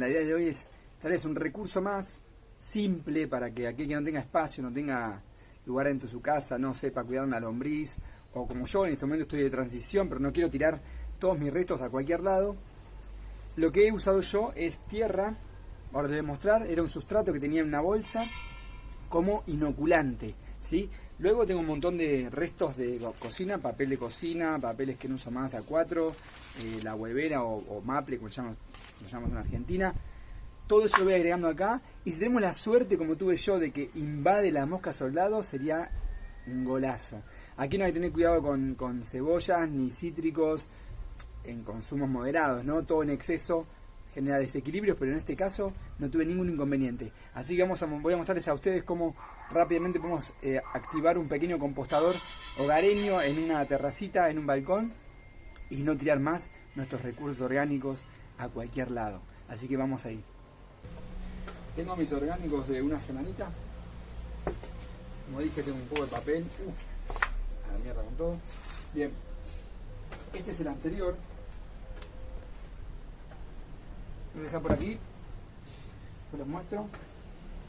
La idea de hoy es traerles un recurso más simple para que aquel que no tenga espacio, no tenga lugar dentro de su casa, no sepa cuidar una lombriz, o como yo en este momento estoy de transición, pero no quiero tirar todos mis restos a cualquier lado. Lo que he usado yo es tierra, ahora les voy a mostrar, era un sustrato que tenía en una bolsa como inoculante, ¿sí? Luego tengo un montón de restos de cocina, papel de cocina, papeles que no uso más A4, eh, la huevera o, maple, como llamamos, lo llamamos en Argentina. Todo eso lo voy agregando acá. Y si tenemos la suerte, como tuve yo, de que invade la mosca soldado, sería un golazo. Aquí no hay que tener cuidado con, con cebollas ni cítricos en consumos moderados, ¿no? Todo en exceso genera desequilibrios, pero en este caso no tuve ningún inconveniente. Así que vamos a, voy a mostrarles a ustedes cómo rápidamente podemos eh, activar un pequeño compostador hogareño en una terracita, en un balcón, y no tirar más nuestros recursos orgánicos a cualquier lado. Así que vamos ahí. Tengo mis orgánicos de una semanita. Como dije, tengo un poco de papel. Uh, a la mierda con todo. Bien. Este es el anterior, voy a dejar por aquí. Se los muestro.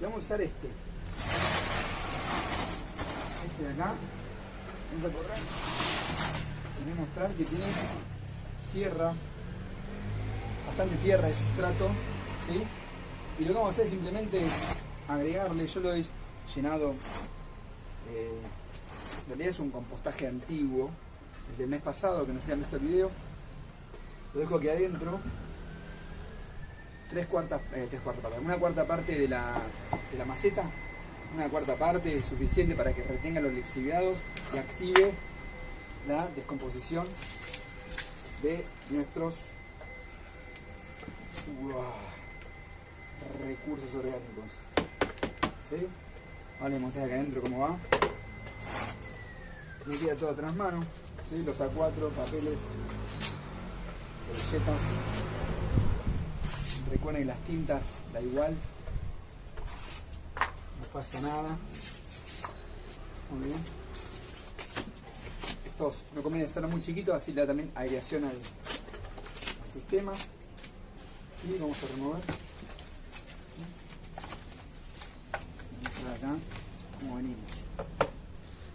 Vamos a usar este. Este de acá. Vamos a correr. Voy a mostrar que tiene tierra. Bastante tierra de sustrato ¿sí? y lo que vamos a hacer es simplemente agregarle yo lo he llenado eh, en realidad es un compostaje antiguo el del mes pasado que no se han visto el video. Lo dejo aquí adentro tres cuartas, eh, tres cuartas partes, una cuarta parte de la, de la maceta, una cuarta parte es suficiente para que retenga los lixiviados y active la descomposición de nuestros recursos orgánicos. ¿Sí? Vale, mostré acá adentro cómo va. Me queda todo atrás mano. ¿sí? Los A4, papeles, servilletas. Recuerden que las tintas da igual. No pasa nada. Muy bien. Estos no conviene ser muy chiquitos, así da también aireación al, sistema. Y vamos a remover.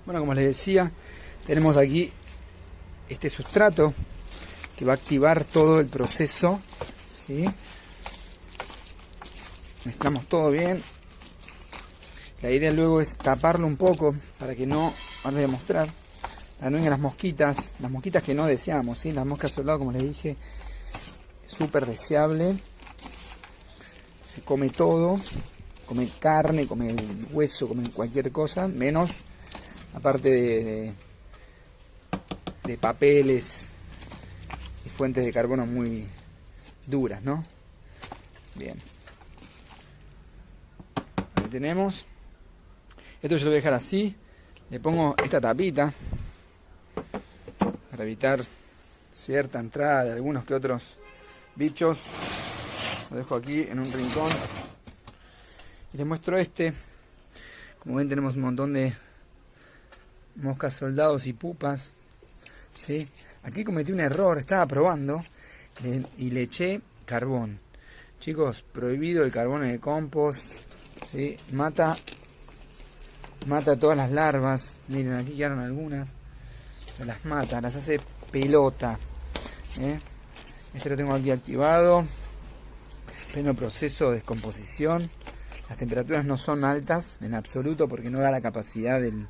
Bueno, como les decía, tenemos aquí este sustrato que va a activar todo el proceso ¿sí? Mezclamos todo bien la idea luego es taparlo un poco para que no, ahora voy a mostrar vengan las mosquitas, las mosquitas que no deseamos, ¿sí? las moscas soldado como les dije, súper deseable, se come todo, come carne, come hueso, come cualquier cosa, menos aparte de, de papeles y fuentes de carbono muy duras, ¿no? Bien tenemos. Esto yo lo voy a dejar así. Le pongo esta tapita para evitar cierta entrada de algunos que otros bichos. Lo dejo aquí en un rincón. Y les muestro este. Como ven tenemos un montón de moscas soldados y pupas. ¿sí? Aquí cometí un error, estaba probando y le eché carbón. Chicos, prohibido el carbón en el compost ¿sí? Mata, mata todas las larvas. Miren, aquí quedaron algunas. Las mata, las hace pelota. ¿eh? Este lo tengo aquí activado. Pleno proceso de descomposición. Las temperaturas no son altas en absoluto porque no da la capacidad del,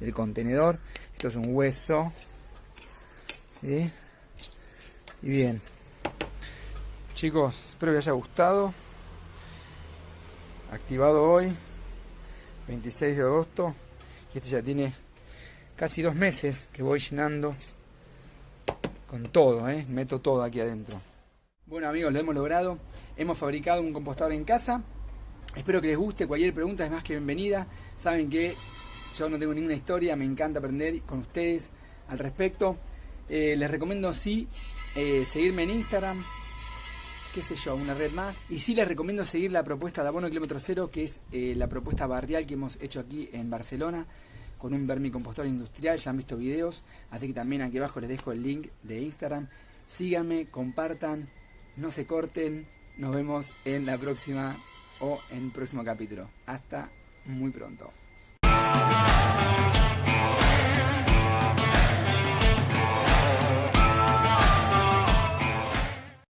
del contenedor. Esto es un hueso. ¿sí? Y bien. Chicos, espero que les haya gustado activado hoy 26 de agosto y este ya tiene casi dos meses que voy llenando con todo, ¿eh? meto todo aquí adentro. Bueno amigos, lo hemos logrado. Hemos fabricado un compostador en casa. Espero que les guste, cualquier pregunta es más que bienvenida. Saben que yo no tengo ninguna historia, me encanta aprender con ustedes al respecto. Eh, les recomiendo sí eh, seguirme en Instagram qué sé yo, una red más. Y sí les recomiendo seguir la propuesta de Abono Kilómetro Cero, que es eh, la propuesta barrial que hemos hecho aquí en Barcelona, con un vermicompostor industrial, ya han visto videos, así que también aquí abajo les dejo el link de Instagram. Síganme, compartan, no se corten, Nos vemos en la próxima o en el próximo capítulo. Hasta muy pronto.